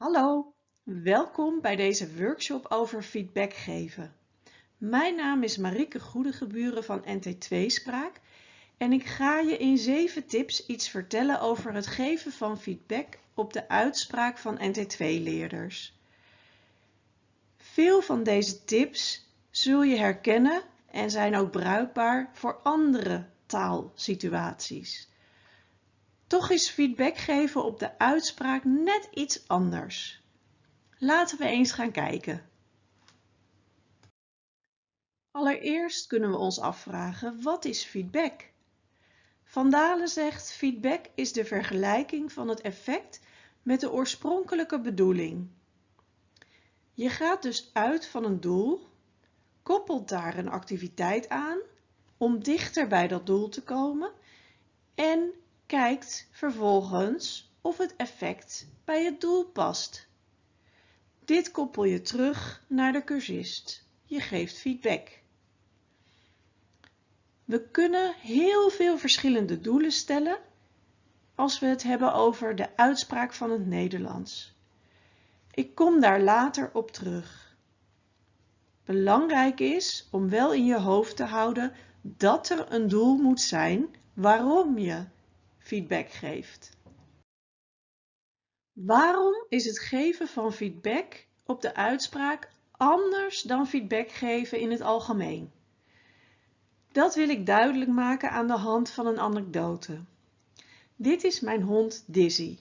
Hallo, welkom bij deze workshop over feedback geven. Mijn naam is Marieke Goedegeburen van NT2 Spraak en ik ga je in 7 tips iets vertellen over het geven van feedback op de uitspraak van NT2-leerders. Veel van deze tips zul je herkennen en zijn ook bruikbaar voor andere taalsituaties. Toch is feedback geven op de uitspraak net iets anders. Laten we eens gaan kijken. Allereerst kunnen we ons afvragen, wat is feedback? Van Dalen zegt, feedback is de vergelijking van het effect met de oorspronkelijke bedoeling. Je gaat dus uit van een doel, koppelt daar een activiteit aan om dichter bij dat doel te komen en kijkt vervolgens of het effect bij het doel past. Dit koppel je terug naar de cursist. Je geeft feedback. We kunnen heel veel verschillende doelen stellen als we het hebben over de uitspraak van het Nederlands. Ik kom daar later op terug. Belangrijk is om wel in je hoofd te houden dat er een doel moet zijn waarom je feedback geeft. Waarom is het geven van feedback op de uitspraak anders dan feedback geven in het algemeen? Dat wil ik duidelijk maken aan de hand van een anekdote. Dit is mijn hond Dizzy.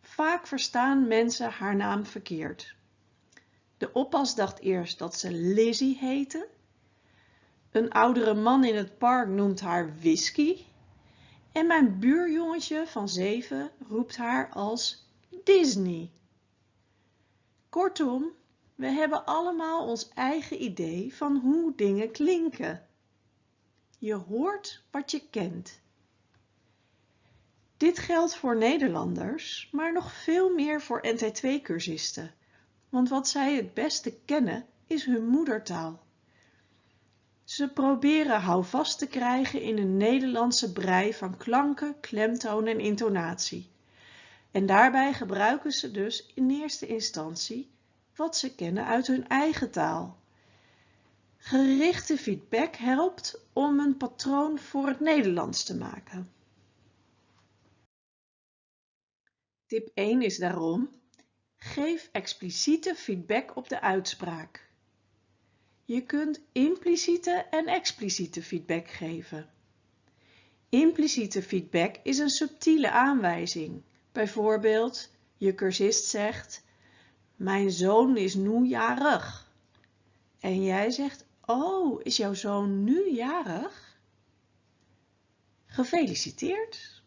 Vaak verstaan mensen haar naam verkeerd. De oppas dacht eerst dat ze Lizzie heette. Een oudere man in het park noemt haar Whisky en mijn buurjongetje van zeven roept haar als Disney. Kortom, we hebben allemaal ons eigen idee van hoe dingen klinken. Je hoort wat je kent. Dit geldt voor Nederlanders, maar nog veel meer voor NT2-cursisten, want wat zij het beste kennen is hun moedertaal. Ze proberen houvast te krijgen in een Nederlandse brei van klanken, klemtoon en intonatie. En daarbij gebruiken ze dus in eerste instantie wat ze kennen uit hun eigen taal. Gerichte feedback helpt om een patroon voor het Nederlands te maken. Tip 1 is daarom, geef expliciete feedback op de uitspraak. Je kunt impliciete en expliciete feedback geven. Impliciete feedback is een subtiele aanwijzing. Bijvoorbeeld, je cursist zegt, mijn zoon is nu jarig. En jij zegt, oh, is jouw zoon nu jarig? Gefeliciteerd.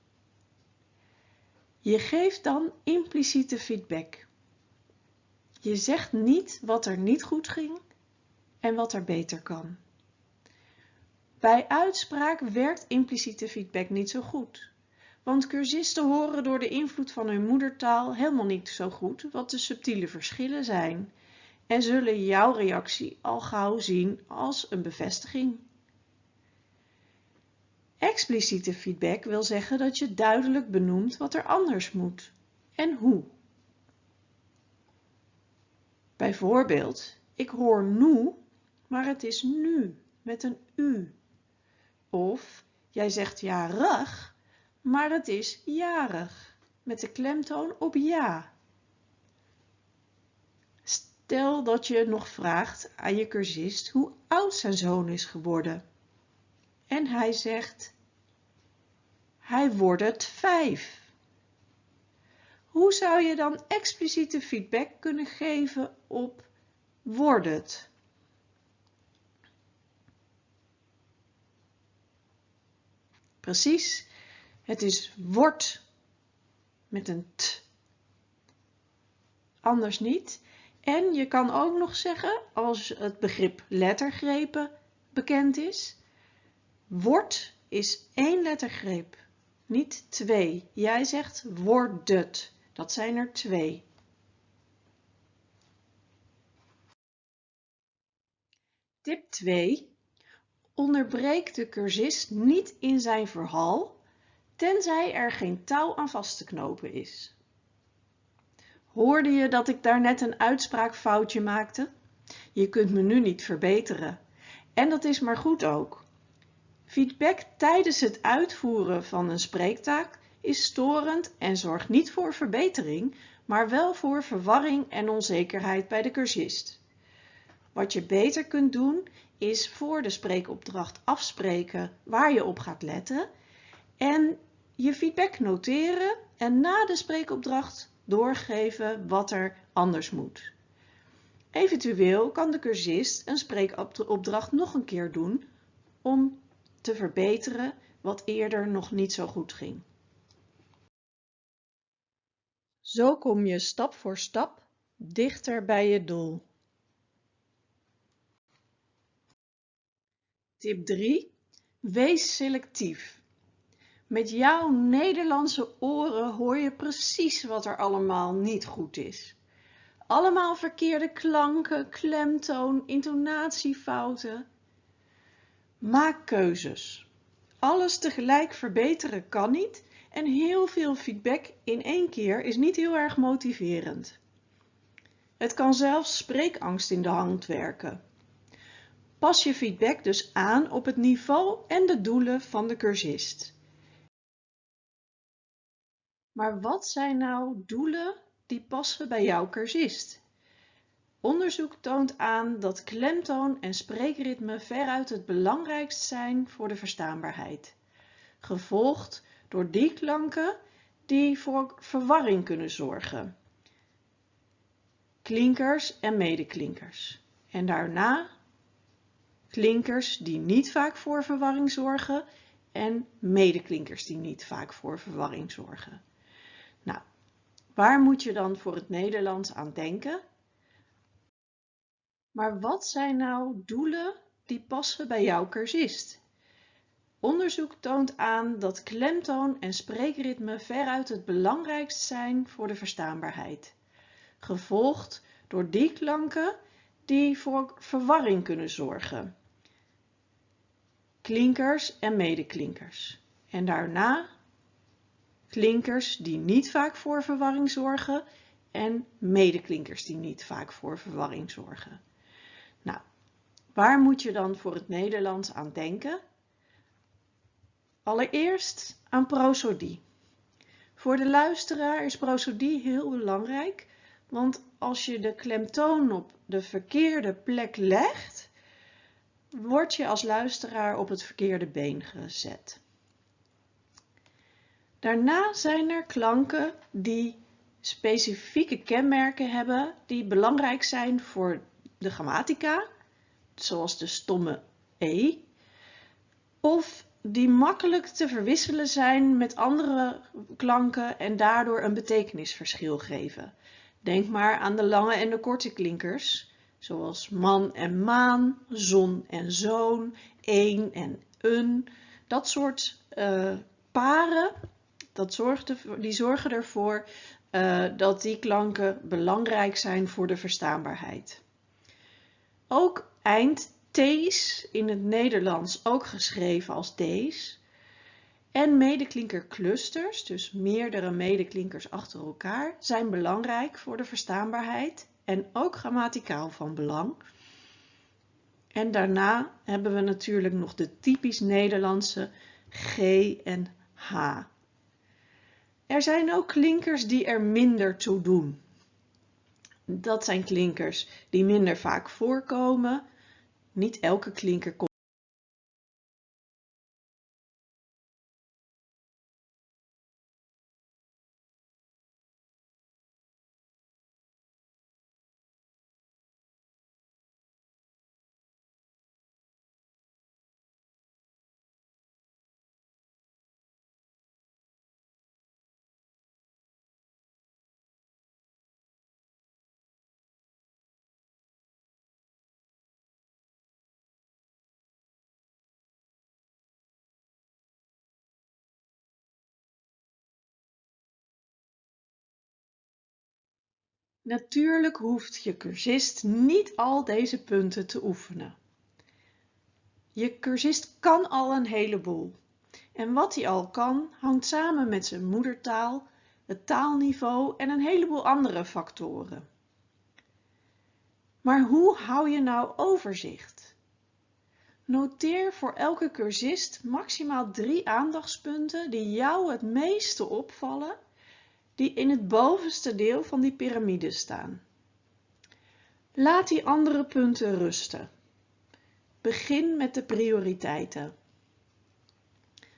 Je geeft dan impliciete feedback. Je zegt niet wat er niet goed ging, en wat er beter kan. Bij uitspraak werkt impliciete feedback niet zo goed. Want cursisten horen door de invloed van hun moedertaal helemaal niet zo goed wat de subtiele verschillen zijn en zullen jouw reactie al gauw zien als een bevestiging. Expliciete feedback wil zeggen dat je duidelijk benoemt wat er anders moet en hoe. Bijvoorbeeld, ik hoor nu maar het is nu met een u. Of jij zegt jarig, maar het is jarig met de klemtoon op ja. Stel dat je nog vraagt aan je cursist hoe oud zijn zoon is geworden. En hij zegt, hij wordt het vijf. Hoe zou je dan expliciete feedback kunnen geven op wordt het? Precies, het is wordt met een t. Anders niet. En je kan ook nog zeggen, als het begrip lettergrepen bekend is, wordt is één lettergreep, niet twee. Jij zegt wordt dat zijn er twee. Tip 2 onderbreek de cursist niet in zijn verhaal, tenzij er geen touw aan vast te knopen is. Hoorde je dat ik daarnet een uitspraakfoutje maakte? Je kunt me nu niet verbeteren. En dat is maar goed ook. Feedback tijdens het uitvoeren van een spreektaak is storend en zorgt niet voor verbetering, maar wel voor verwarring en onzekerheid bij de cursist. Wat je beter kunt doen is voor de spreekopdracht afspreken waar je op gaat letten en je feedback noteren en na de spreekopdracht doorgeven wat er anders moet. Eventueel kan de cursist een spreekopdracht nog een keer doen om te verbeteren wat eerder nog niet zo goed ging. Zo kom je stap voor stap dichter bij je doel. Tip 3. Wees selectief. Met jouw Nederlandse oren hoor je precies wat er allemaal niet goed is. Allemaal verkeerde klanken, klemtoon, intonatiefouten. Maak keuzes. Alles tegelijk verbeteren kan niet en heel veel feedback in één keer is niet heel erg motiverend. Het kan zelfs spreekangst in de hand werken. Pas je feedback dus aan op het niveau en de doelen van de cursist. Maar wat zijn nou doelen die passen bij jouw cursist? Onderzoek toont aan dat klemtoon en spreekritme veruit het belangrijkst zijn voor de verstaanbaarheid, gevolgd door die klanken die voor verwarring kunnen zorgen. Klinkers en medeklinkers. En daarna klinkers die niet vaak voor verwarring zorgen en medeklinkers die niet vaak voor verwarring zorgen. Nou, waar moet je dan voor het Nederlands aan denken? Maar wat zijn nou doelen die passen bij jouw cursist? Onderzoek toont aan dat klemtoon en spreekritme veruit het belangrijkst zijn voor de verstaanbaarheid, gevolgd door die klanken die voor verwarring kunnen zorgen. Klinkers en medeklinkers. En daarna klinkers die niet vaak voor verwarring zorgen en medeklinkers die niet vaak voor verwarring zorgen. Nou, waar moet je dan voor het Nederlands aan denken? Allereerst aan prosodie. Voor de luisteraar is prosodie heel belangrijk, want als je de klemtoon op de verkeerde plek legt, word je als luisteraar op het verkeerde been gezet. Daarna zijn er klanken die specifieke kenmerken hebben die belangrijk zijn voor de grammatica, zoals de stomme e, of die makkelijk te verwisselen zijn met andere klanken en daardoor een betekenisverschil geven. Denk maar aan de lange en de korte klinkers, zoals man en maan, zon en zoon, een en een. Dat soort uh, paren, dat zorgt die zorgen ervoor uh, dat die klanken belangrijk zijn voor de verstaanbaarheid. Ook eind T's in het Nederlands ook geschreven als D's. En medeklinkerclusters, dus meerdere medeklinkers achter elkaar, zijn belangrijk voor de verstaanbaarheid en ook grammaticaal van belang. En daarna hebben we natuurlijk nog de typisch Nederlandse G en H. Er zijn ook klinkers die er minder toe doen. Dat zijn klinkers die minder vaak voorkomen. Niet elke klinker komt Natuurlijk hoeft je cursist niet al deze punten te oefenen. Je cursist kan al een heleboel. En wat hij al kan, hangt samen met zijn moedertaal, het taalniveau en een heleboel andere factoren. Maar hoe hou je nou overzicht? Noteer voor elke cursist maximaal drie aandachtspunten die jou het meeste opvallen, die in het bovenste deel van die piramide staan. Laat die andere punten rusten. Begin met de prioriteiten.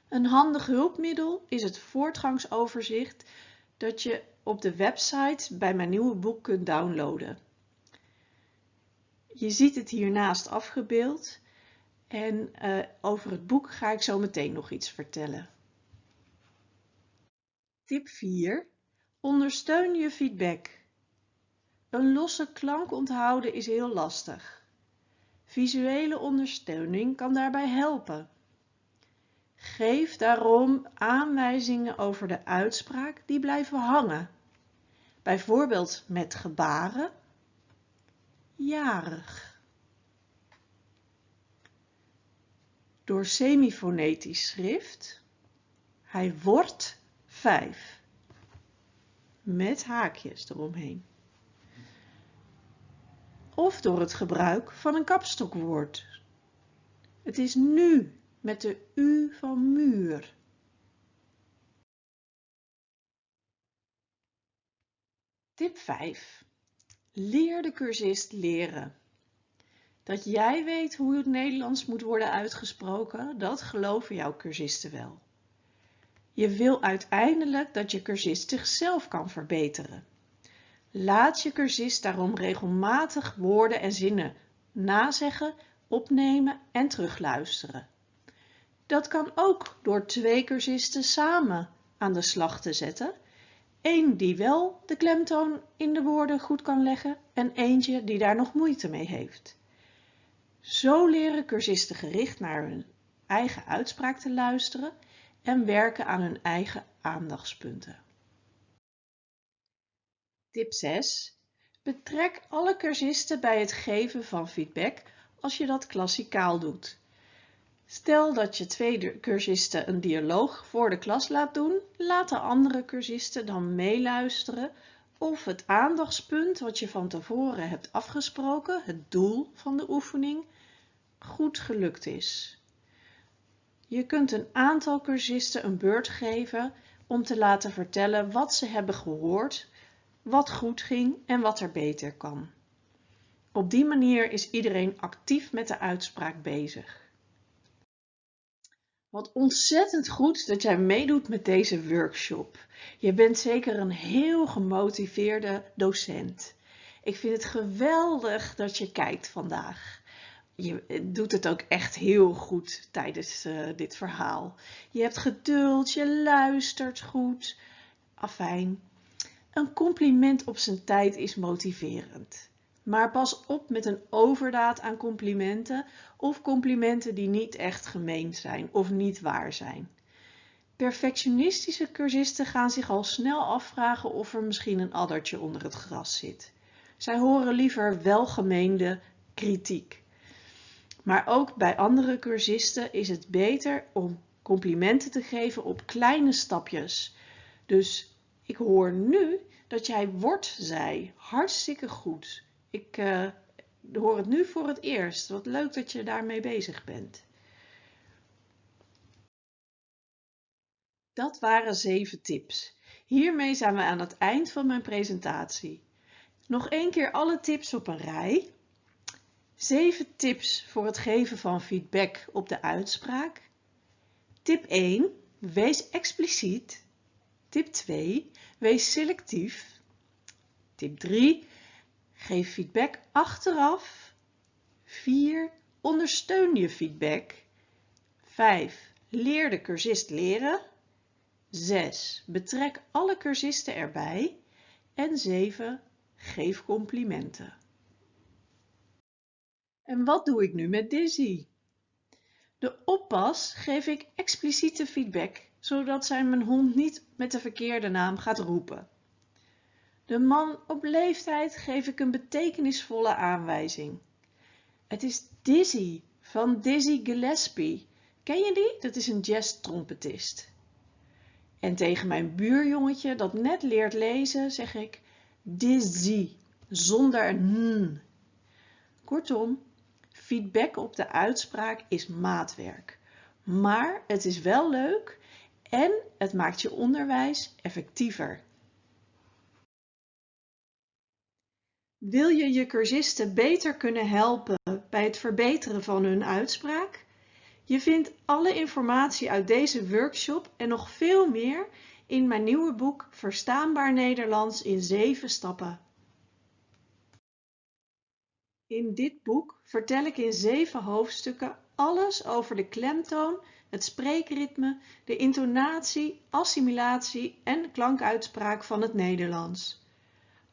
Een handig hulpmiddel is het voortgangsoverzicht dat je op de website bij mijn nieuwe boek kunt downloaden. Je ziet het hiernaast afgebeeld en uh, over het boek ga ik zo meteen nog iets vertellen. Tip 4. Ondersteun je feedback. Een losse klank onthouden is heel lastig. Visuele ondersteuning kan daarbij helpen. Geef daarom aanwijzingen over de uitspraak die blijven hangen. Bijvoorbeeld met gebaren. Jarig. Door semifonetisch schrift. Hij wordt vijf. Met haakjes eromheen. Of door het gebruik van een kapstokwoord. Het is nu met de U van muur. Tip 5. Leer de cursist leren. Dat jij weet hoe het Nederlands moet worden uitgesproken, dat geloven jouw cursisten wel. Je wil uiteindelijk dat je cursist zichzelf kan verbeteren. Laat je cursist daarom regelmatig woorden en zinnen nazeggen, opnemen en terugluisteren. Dat kan ook door twee cursisten samen aan de slag te zetten. Eén die wel de klemtoon in de woorden goed kan leggen en eentje die daar nog moeite mee heeft. Zo leren cursisten gericht naar hun eigen uitspraak te luisteren en werken aan hun eigen aandachtspunten. Tip 6. Betrek alle cursisten bij het geven van feedback als je dat klassikaal doet. Stel dat je twee cursisten een dialoog voor de klas laat doen, laat de andere cursisten dan meeluisteren of het aandachtspunt wat je van tevoren hebt afgesproken, het doel van de oefening, goed gelukt is. Je kunt een aantal cursisten een beurt geven om te laten vertellen wat ze hebben gehoord, wat goed ging en wat er beter kan. Op die manier is iedereen actief met de uitspraak bezig. Wat ontzettend goed dat jij meedoet met deze workshop. Je bent zeker een heel gemotiveerde docent. Ik vind het geweldig dat je kijkt vandaag. Je doet het ook echt heel goed tijdens uh, dit verhaal. Je hebt geduld, je luistert goed. Afijn. Een compliment op zijn tijd is motiverend. Maar pas op met een overdaad aan complimenten of complimenten die niet echt gemeend zijn of niet waar zijn. Perfectionistische cursisten gaan zich al snel afvragen of er misschien een addertje onder het gras zit. Zij horen liever welgemeende kritiek. Maar ook bij andere cursisten is het beter om complimenten te geven op kleine stapjes. Dus ik hoor nu dat jij wordt zei. Hartstikke goed. Ik uh, hoor het nu voor het eerst. Wat leuk dat je daarmee bezig bent. Dat waren zeven tips. Hiermee zijn we aan het eind van mijn presentatie. Nog één keer alle tips op een rij. 7 tips voor het geven van feedback op de uitspraak. Tip 1. Wees expliciet. Tip 2. Wees selectief. Tip 3. Geef feedback achteraf. 4. Ondersteun je feedback. 5. Leer de cursist leren. 6. Betrek alle cursisten erbij. En 7. Geef complimenten. En wat doe ik nu met Dizzy? De oppas geef ik expliciete feedback, zodat zij mijn hond niet met de verkeerde naam gaat roepen. De man op leeftijd geef ik een betekenisvolle aanwijzing. Het is Dizzy van Dizzy Gillespie. Ken je die? Dat is een jazz-trompetist. En tegen mijn buurjongetje dat net leert lezen zeg ik dizzy, zonder n. Kortom, feedback op de uitspraak is maatwerk. Maar het is wel leuk en het maakt je onderwijs effectiever. Wil je je cursisten beter kunnen helpen bij het verbeteren van hun uitspraak? Je vindt alle informatie uit deze workshop en nog veel meer in mijn nieuwe boek Verstaanbaar Nederlands in 7 stappen. In dit boek vertel ik in 7 hoofdstukken alles over de klemtoon, het spreekritme, de intonatie, assimilatie en klankuitspraak van het Nederlands.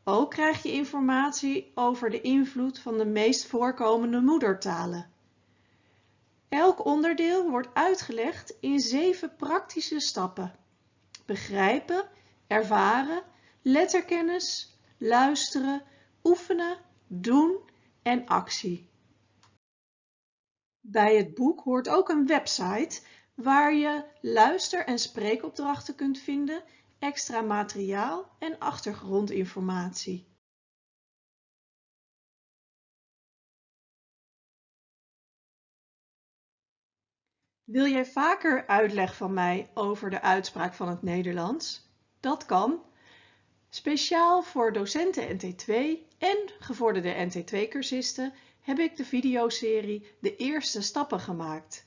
Ook krijg je informatie over de invloed van de meest voorkomende moedertalen. Elk onderdeel wordt uitgelegd in zeven praktische stappen. Begrijpen, ervaren, letterkennis, luisteren, oefenen, doen en actie. Bij het boek hoort ook een website waar je luister- en spreekopdrachten kunt vinden, extra materiaal en achtergrondinformatie. Wil jij vaker uitleg van mij over de uitspraak van het Nederlands? Dat kan. Speciaal voor docenten NT2 en gevorderde NT2-cursisten heb ik de videoserie De Eerste Stappen gemaakt.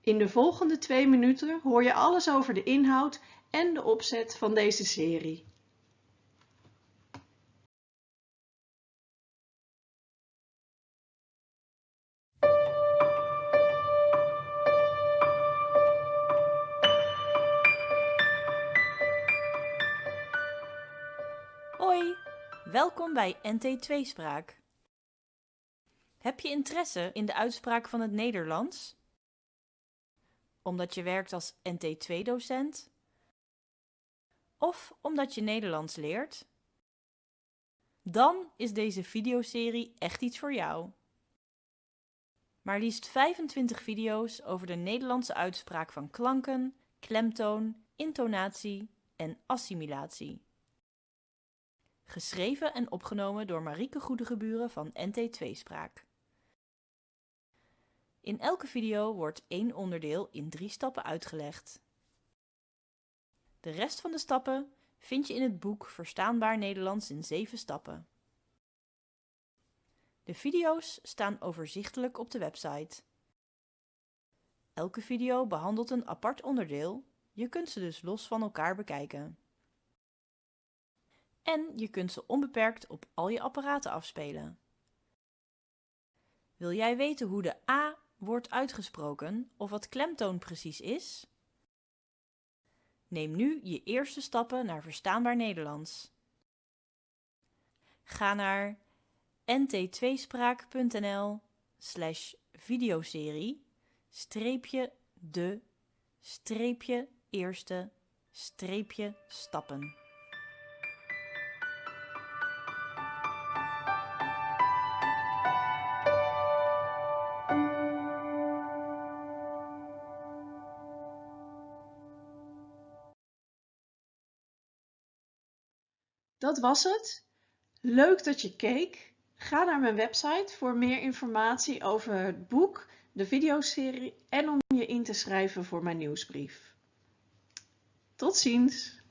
In de volgende twee minuten hoor je alles over de inhoud en de opzet van deze serie. Bij NT2-spraak. Heb je interesse in de uitspraak van het Nederlands? Omdat je werkt als NT2-docent? Of omdat je Nederlands leert? Dan is deze videoserie echt iets voor jou. Maar liefst 25 video's over de Nederlandse uitspraak van klanken, klemtoon, intonatie en assimilatie. Geschreven en opgenomen door Marieke Goedegeburen van NT2-spraak. In elke video wordt één onderdeel in drie stappen uitgelegd. De rest van de stappen vind je in het boek Verstaanbaar Nederlands in 7 stappen. De video's staan overzichtelijk op de website. Elke video behandelt een apart onderdeel, je kunt ze dus los van elkaar bekijken. En je kunt ze onbeperkt op al je apparaten afspelen. Wil jij weten hoe de A wordt uitgesproken of wat klemtoon precies is? Neem nu je eerste stappen naar verstaanbaar Nederlands. Ga naar nt2spraak.nl slash videoserie streepje de streepje eerste streepje stappen. Dat was het. Leuk dat je keek. Ga naar mijn website voor meer informatie over het boek, de videoserie en om je in te schrijven voor mijn nieuwsbrief. Tot ziens!